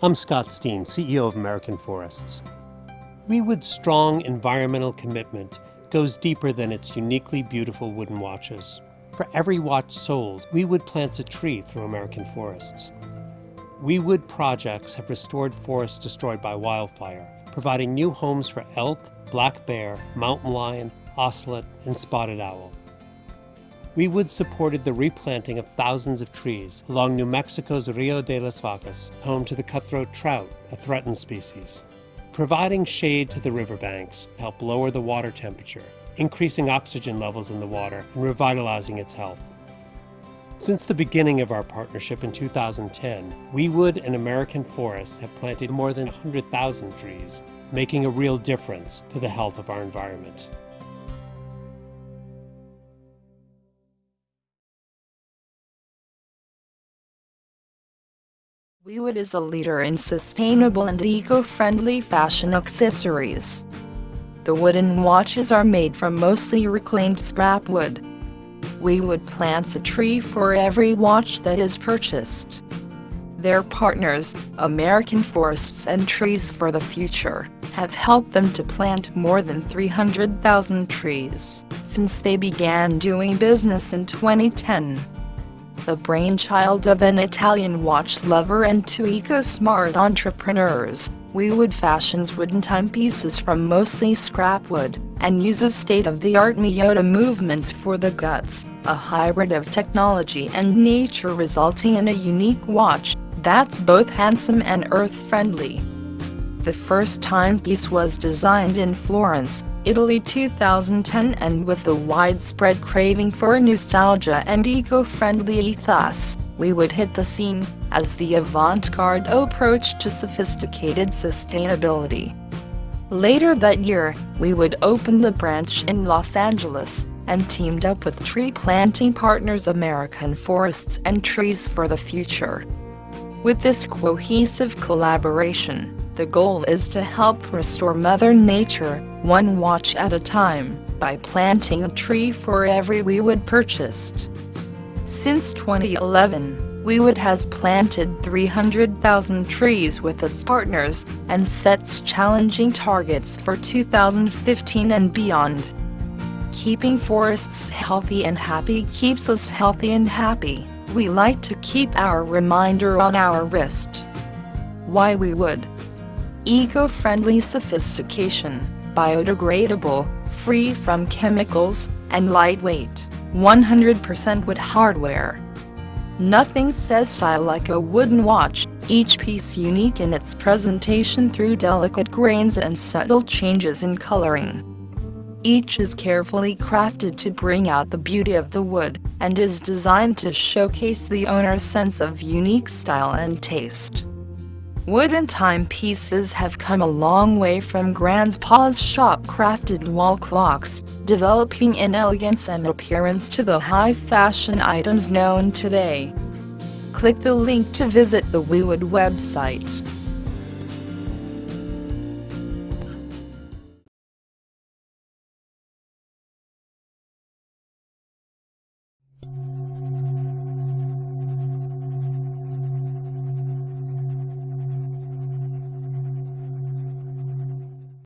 I'm Scott Steen, CEO of American Forests. WeWood's strong environmental commitment goes deeper than its uniquely beautiful wooden watches. For every watch sold, WeWood plants a tree through American Forests. WeWood projects have restored forests destroyed by wildfire, providing new homes for elk, black bear, mountain lion, ocelot, and spotted owl. WeWood supported the replanting of thousands of trees along New Mexico's Rio de las Vacas, home to the cutthroat trout, a threatened species. Providing shade to the riverbanks helped lower the water temperature, increasing oxygen levels in the water and revitalizing its health. Since the beginning of our partnership in 2010, Weewood and American Forests have planted more than 100,000 trees, making a real difference to the health of our environment. WeWood is a leader in sustainable and eco-friendly fashion accessories. The wooden watches are made from mostly reclaimed scrap wood. WeWood plants a tree for every watch that is purchased. Their partners, American Forests and Trees for the Future, have helped them to plant more than 300,000 trees since they began doing business in 2010 the brainchild of an Italian watch lover and two eco-smart entrepreneurs. WeWood fashions wooden timepieces from mostly scrap wood, and uses state-of-the-art Miyota movements for the guts, a hybrid of technology and nature resulting in a unique watch that's both handsome and earth-friendly. The first timepiece was designed in Florence, Italy 2010 and with a widespread craving for nostalgia and eco-friendly ethos, WeWood hit the scene as the avant-garde approach to sophisticated sustainability. Later that year, we would open the branch in Los Angeles and teamed up with tree planting partners American Forests and Trees for the Future. With this cohesive collaboration, the goal is to help restore Mother Nature, one watch at a time, by planting a tree for every WeWood purchased. Since 2011, WeWood has planted 300,000 trees with its partners and sets challenging targets for 2015 and beyond. Keeping forests healthy and happy keeps us healthy and happy. We like to keep our reminder on our wrist. Why WeWood? Eco-friendly sophistication, biodegradable, free from chemicals, and lightweight, 100% wood hardware. Nothing says style like a wooden watch, each piece unique in its presentation through delicate grains and subtle changes in coloring. Each is carefully crafted to bring out the beauty of the wood, and is designed to showcase the owner's sense of unique style and taste. Wooden timepieces have come a long way from grandpa's shop-crafted wall clocks, developing in elegance and appearance to the high-fashion items known today. Click the link to visit the WeWood website.